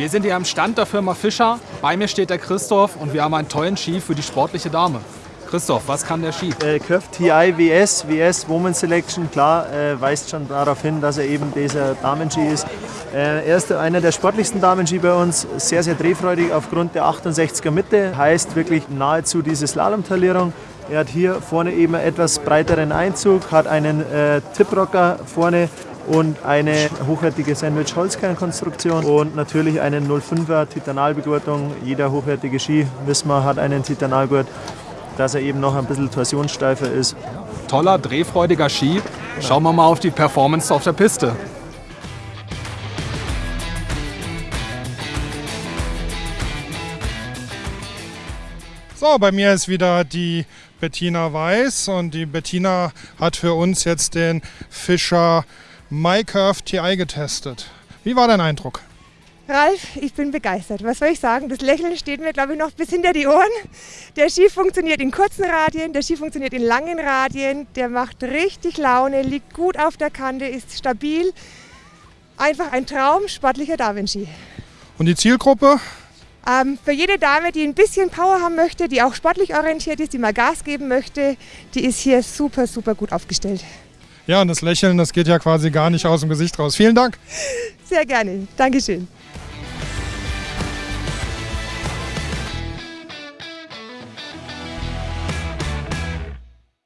Wir sind hier am Stand der Firma Fischer. Bei mir steht der Christoph und wir haben einen tollen Ski für die sportliche Dame. Christoph, was kann der Ski? Äh, Curve TI WS, WS Woman Selection, klar, äh, weist schon darauf hin, dass er eben dieser Damenski ist. Äh, er ist einer der sportlichsten Damenski bei uns, sehr, sehr drehfreudig aufgrund der 68er Mitte, heißt wirklich nahezu diese Slalomtalierung. Er hat hier vorne eben einen etwas breiteren Einzug, hat einen äh, Tiprocker vorne und eine hochwertige Sandwich-Holzkernkonstruktion und natürlich eine 05er Titanalbegurtung. Jeder hochwertige Ski, wissen wir, hat einen Titanalgurt, dass er eben noch ein bisschen torsionssteifer ist. Toller, drehfreudiger Ski. Schauen wir mal auf die Performance auf der Piste. So, bei mir ist wieder die Bettina Weiß und die Bettina hat für uns jetzt den Fischer MyCurve TI getestet. Wie war dein Eindruck? Ralf, ich bin begeistert. Was soll ich sagen? Das Lächeln steht mir, glaube ich, noch bis hinter die Ohren. Der Ski funktioniert in kurzen Radien, der Ski funktioniert in langen Radien. Der macht richtig Laune, liegt gut auf der Kante, ist stabil. Einfach ein Traum, sportlicher Darwin-Ski. Und die Zielgruppe? Ähm, für jede Dame, die ein bisschen Power haben möchte, die auch sportlich orientiert ist, die mal Gas geben möchte, die ist hier super, super gut aufgestellt. Ja, und das Lächeln, das geht ja quasi gar nicht aus dem Gesicht raus. Vielen Dank. Sehr gerne. Dankeschön.